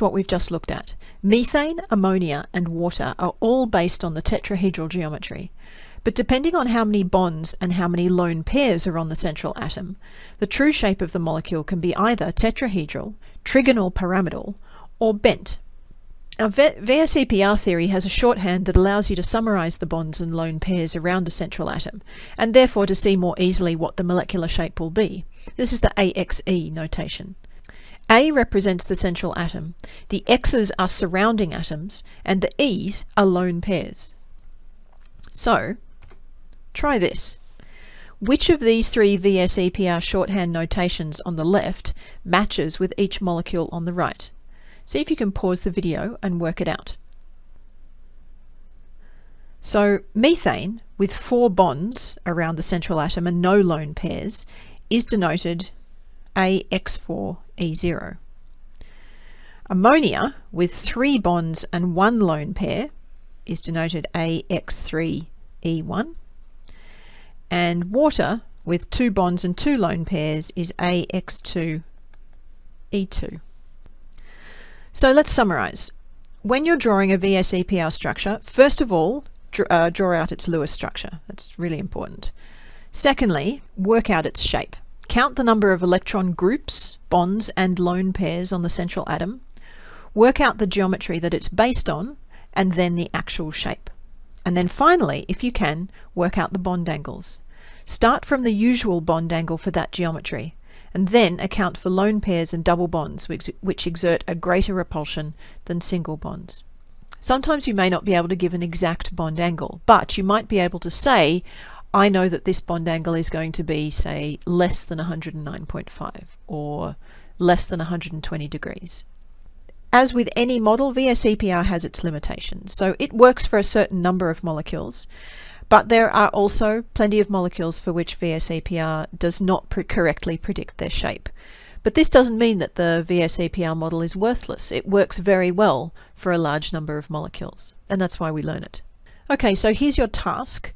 what we've just looked at. Methane, ammonia and water are all based on the tetrahedral geometry. But depending on how many bonds and how many lone pairs are on the central atom, the true shape of the molecule can be either tetrahedral, trigonal pyramidal, or bent. Now, VSEPR theory has a shorthand that allows you to summarize the bonds and lone pairs around a central atom, and therefore to see more easily what the molecular shape will be. This is the AXE notation. A represents the central atom, the X's are surrounding atoms, and the E's are lone pairs. So, try this. Which of these three VSEPR shorthand notations on the left matches with each molecule on the right? See if you can pause the video and work it out. So methane, with four bonds around the central atom and no lone pairs, is denoted AX4E0. Ammonia, with three bonds and one lone pair, is denoted AX3E1. And water, with two bonds and two lone pairs, is AX2E2. So let's summarize. When you're drawing a VSEPR structure, first of all, draw, uh, draw out its Lewis structure. That's really important. Secondly, work out its shape. Count the number of electron groups, bonds, and lone pairs on the central atom. Work out the geometry that it's based on, and then the actual shape. And then finally, if you can, work out the bond angles. Start from the usual bond angle for that geometry and then account for lone pairs and double bonds which, which exert a greater repulsion than single bonds. Sometimes you may not be able to give an exact bond angle, but you might be able to say, I know that this bond angle is going to be, say, less than 109.5 or less than 120 degrees. As with any model, VSEPR has its limitations. So it works for a certain number of molecules, but there are also plenty of molecules for which VSEPR does not pre correctly predict their shape. But this doesn't mean that the VSEPR model is worthless. It works very well for a large number of molecules, and that's why we learn it. Okay, so here's your task.